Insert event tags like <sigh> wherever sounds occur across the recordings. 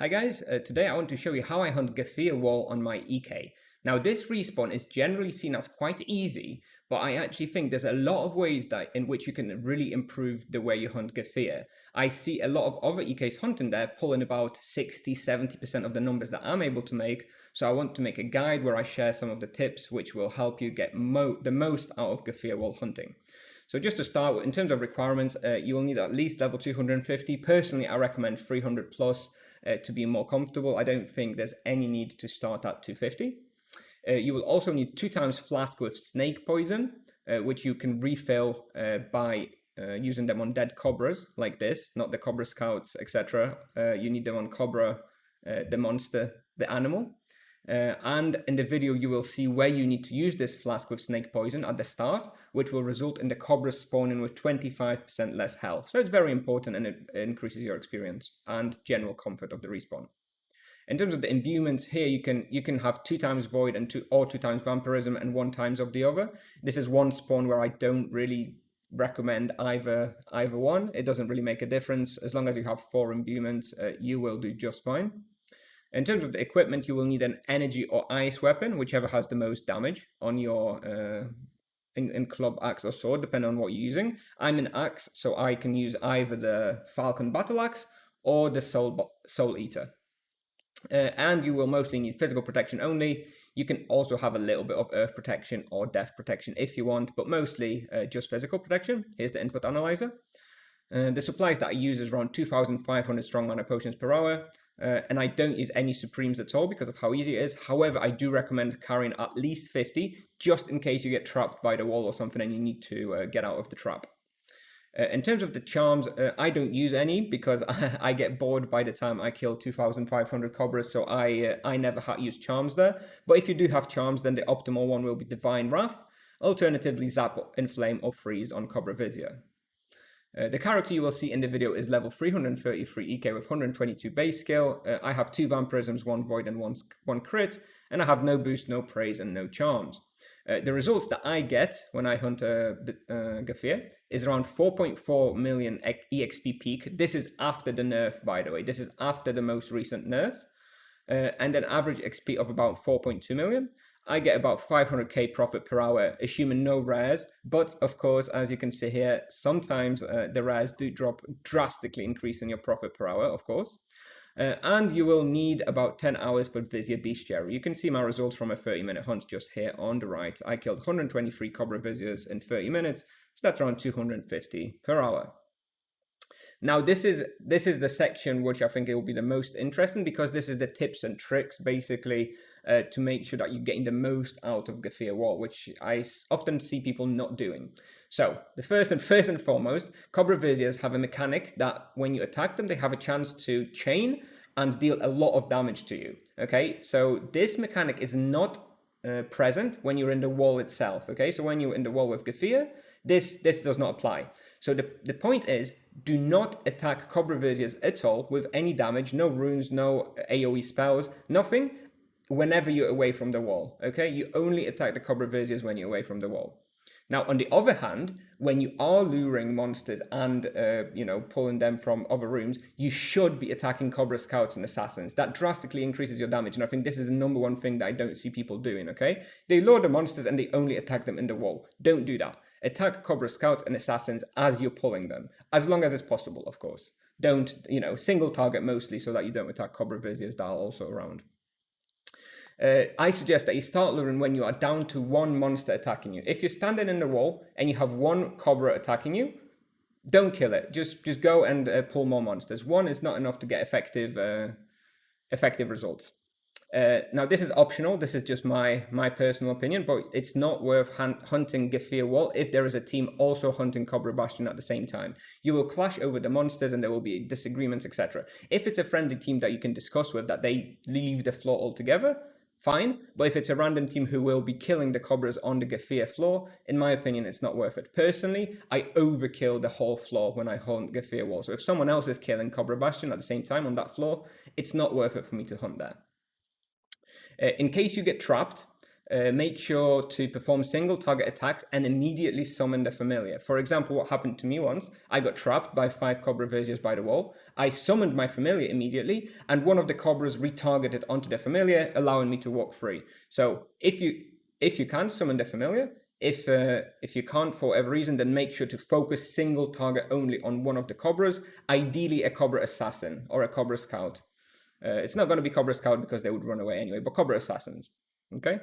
Hi guys, uh, today I want to show you how I hunt Gafir Wall on my EK. Now this respawn is generally seen as quite easy, but I actually think there's a lot of ways that in which you can really improve the way you hunt Gafir. I see a lot of other EKs hunting there pulling about 60-70% of the numbers that I'm able to make, so I want to make a guide where I share some of the tips which will help you get mo the most out of Gafir Wall hunting. So just to start, in terms of requirements, uh, you will need at least level 250. Personally, I recommend 300 plus uh, to be more comfortable. I don't think there's any need to start at 250. Uh, you will also need two times flask with snake poison, uh, which you can refill uh, by uh, using them on dead cobras like this, not the cobra scouts, etc. Uh, you need them on cobra, the monster, the animal. Uh, and in the video, you will see where you need to use this flask with snake poison at the start, which will result in the cobra spawning with 25% less health. So it's very important and it increases your experience and general comfort of the respawn. In terms of the imbuements here, you can you can have two times void and two or two times vampirism and one times of the other. This is one spawn where I don't really recommend either either one. It doesn't really make a difference. As long as you have four imbuements, uh, you will do just fine. In terms of the equipment, you will need an energy or ice weapon, whichever has the most damage on your uh, in, in club, axe, or sword, depending on what you're using. I'm an axe, so I can use either the Falcon Battle Axe or the Soul, Soul Eater. Uh, and you will mostly need physical protection only. You can also have a little bit of earth protection or death protection if you want, but mostly uh, just physical protection. Here's the input analyzer. Uh, the supplies that I use is around 2,500 strong mana potions per hour, uh, and I don't use any Supremes at all because of how easy it is. However, I do recommend carrying at least 50, just in case you get trapped by the wall or something and you need to uh, get out of the trap. Uh, in terms of the charms, uh, I don't use any because I, <laughs> I, get bored by the time I kill 2,500 cobras, so I uh, I never use charms there. But if you do have charms, then the optimal one will be Divine Wrath. Alternatively, Zap, Inflame, or Freeze on Cobra Vizier. Uh, the character you will see in the video is level 333 EK with 122 base skill. Uh, I have two Vampirisms, one Void and one, one Crit, and I have no boost, no praise, and no charms. Uh, the results that I get when I hunt a uh, Gafir is around 4.4 million EXP peak. This is after the nerf, by the way. This is after the most recent nerf. Uh, and an average XP of about 4.2 million. I get about 500k profit per hour, assuming no rares. But of course, as you can see here, sometimes uh, the rares do drop drastically, increasing your profit per hour, of course. Uh, and you will need about 10 hours for Vizier Bestiary. You can see my results from a 30 minute hunt just here on the right. I killed 123 Cobra Viziers in 30 minutes, so that's around 250 per hour. Now this is this is the section which I think it will be the most interesting because this is the tips and tricks basically uh, to make sure that you're getting the most out of Gafir Wall, which I often see people not doing. So the first and first and foremost, Cobra Viziers have a mechanic that when you attack them, they have a chance to chain and deal a lot of damage to you. Okay, so this mechanic is not uh, present when you're in the wall itself. Okay, so when you're in the wall with Gafir, this this does not apply. So the, the point is, do not attack Cobra Viziers at all with any damage, no runes, no AoE spells, nothing, whenever you're away from the wall, okay? You only attack the Cobra Viziers when you're away from the wall. Now, on the other hand, when you are luring monsters and, uh, you know, pulling them from other rooms, you should be attacking Cobra Scouts and Assassins. That drastically increases your damage, and I think this is the number one thing that I don't see people doing, okay? They lure the monsters and they only attack them in the wall. Don't do that. Attack Cobra Scouts and Assassins as you're pulling them, as long as it's possible, of course. Don't, you know, single target mostly so that you don't attack Cobra Viziers that are also around. Uh, I suggest that you start luring when you are down to one monster attacking you. If you're standing in the wall and you have one Cobra attacking you, don't kill it. Just just go and uh, pull more monsters. One is not enough to get effective uh, effective results. Uh, now this is optional. This is just my my personal opinion, but it's not worth hunting Gafir Wall if there is a team also hunting Cobra Bastion at the same time. You will clash over the monsters and there will be disagreements, etc. If it's a friendly team that you can discuss with that they leave the floor altogether, fine. But if it's a random team who will be killing the Cobras on the Gafir floor, in my opinion, it's not worth it. Personally, I overkill the whole floor when I hunt Gafir wall. So if someone else is killing Cobra Bastion at the same time on that floor, it's not worth it for me to hunt there. Uh, in case you get trapped, uh, make sure to perform single target attacks and immediately summon the familiar. For example, what happened to me once, I got trapped by five Cobra Viziers by the wall. I summoned my familiar immediately, and one of the Cobras retargeted onto the familiar, allowing me to walk free. So if you if you can summon the familiar, if uh, if you can't for whatever reason, then make sure to focus single target only on one of the Cobras, ideally a Cobra Assassin or a Cobra Scout. Uh, it's not going to be Cobra Scout because they would run away anyway, but Cobra Assassins. Okay.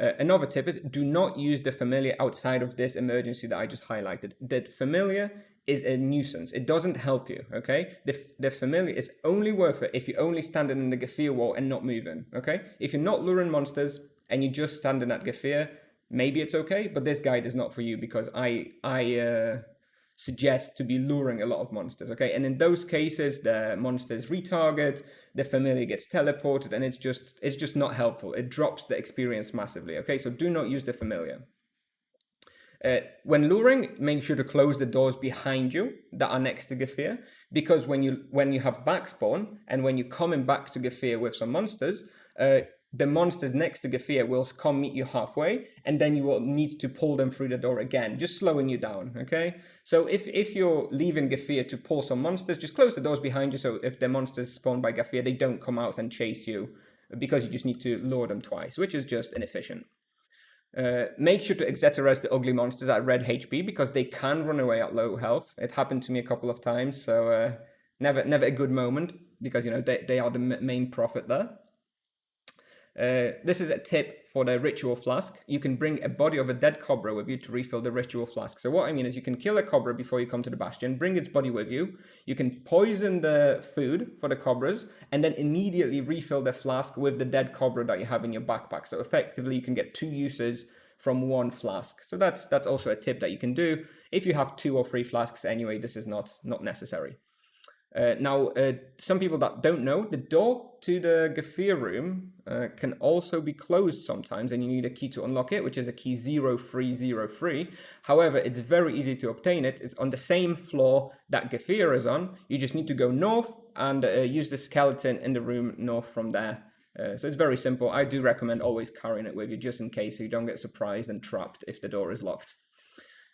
Uh, another tip is do not use the familiar outside of this emergency that I just highlighted. The familiar is a nuisance. It doesn't help you, okay? The, the familiar is only worth it if you're only standing in the Gefir wall and not moving, okay? If you're not luring monsters and you're just standing at Gefir, maybe it's okay, but this guide is not for you because I I uh, suggest to be luring a lot of monsters, okay? And in those cases, the monsters retarget, the familiar gets teleported, and it's just it's just not helpful. It drops the experience massively, okay? So do not use the familiar. Uh, when luring, make sure to close the doors behind you that are next to Gefir, because when you when you have backspawn and when you're coming back to Gefir with some monsters, uh, the monsters next to Gefir will come meet you halfway, and then you will need to pull them through the door again, just slowing you down, okay? So if, if you're leaving Gefir to pull some monsters, just close the doors behind you so if the monsters spawn by Gefir, they don't come out and chase you, because you just need to lure them twice, which is just inefficient. Uh, make sure to Exeta Res the ugly monsters at red HP, because they can run away at low health. It happened to me a couple of times, so uh, never never a good moment, because, you know, they, they are the main profit there. Uh, this is a tip for the ritual flask. You can bring a body of a dead cobra with you to refill the ritual flask. So what I mean is you can kill a cobra before you come to the bastion, bring its body with you. You can poison the food for the cobras and then immediately refill the flask with the dead cobra that you have in your backpack. So effectively you can get two uses from one flask. So that's that's also a tip that you can do. If you have two or three flasks anyway, this is not, not necessary. Uh, now, uh, some people that don't know, the door to the Gefir room uh, can also be closed sometimes and you need a key to unlock it, which is a key 0303. However, it's very easy to obtain it. It's on the same floor that Gefir is on. You just need to go north and uh, use the skeleton in the room north from there. Uh, so it's very simple. I do recommend always carrying it with you just in case so you don't get surprised and trapped if the door is locked.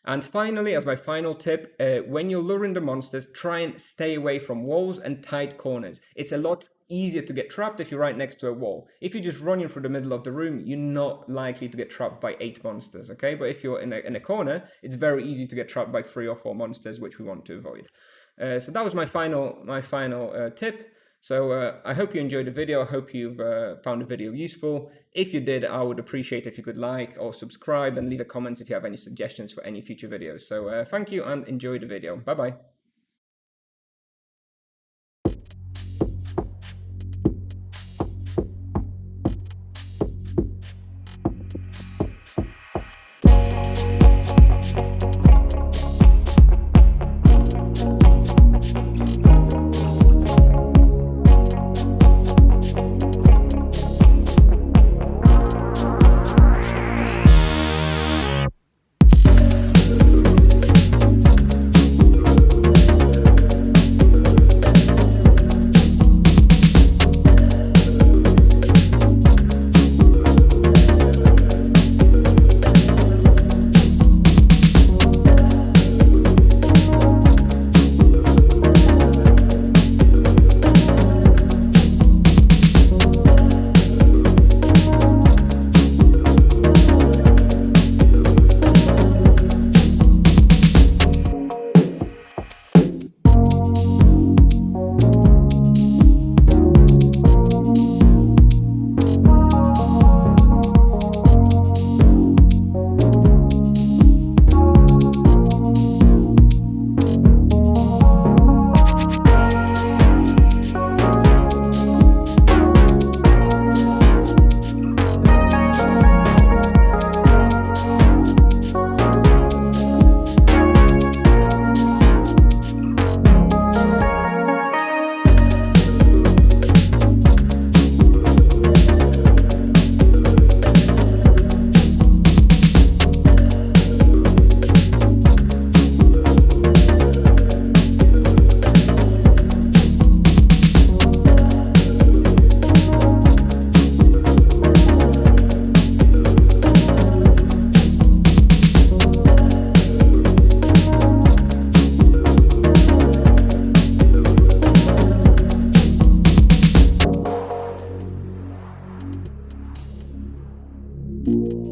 And finally, as my final tip, uh, when you're luring the monsters, try and stay away from walls and tight corners. It's a lot easier to get trapped if you're right next to a wall. If you're just running through the middle of the room, you're not likely to get trapped by eight monsters, okay? But if you're in a, in a corner, it's very easy to get trapped by three or four monsters, which we want to avoid. Uh, so that was my final, my final uh, tip. So uh, I hope you enjoyed the video. I hope you've uh, found the video useful. If you did, I would appreciate if you could like or subscribe and leave a comment if you have any suggestions for any future videos. So uh, thank you and enjoy the video. Bye-bye. you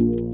you